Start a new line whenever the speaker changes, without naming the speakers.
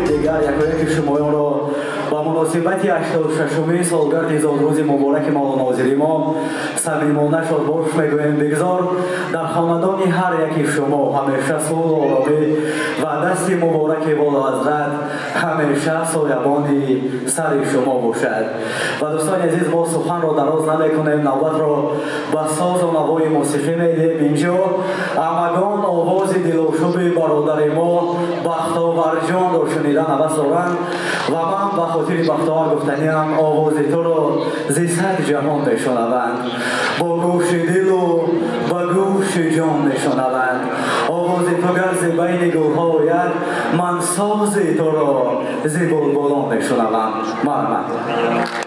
pegar, jak vem, que chamou, é муносибати ҳаштодушашумин солгарди зодрӯзи мубораки мавлонозири мо самимона шодбош мегӯем бигзор дар хонадони ҳар яки шумо ҳамеша сулҳу оромӣ ва дасти мубораки волоҳазрат ҳамеша соябони сари шумо бошад ва дӯстони азиз мо суханро дароз намекунем навбатро ба созу навои мусиқӣ медиҳем инҷо амагон овози дилошуби бародари мо бахтоварҷонро шунида навас доранд ва ман ба хотири ساختار گفتنی هم آواز تو رو زی صد جهان بشنوند. با گوش دل و با گوش جان بشنوند. آواز تو گرز بین گوها آید من ساز تو را زی بلبلان بشنوم. مرمت.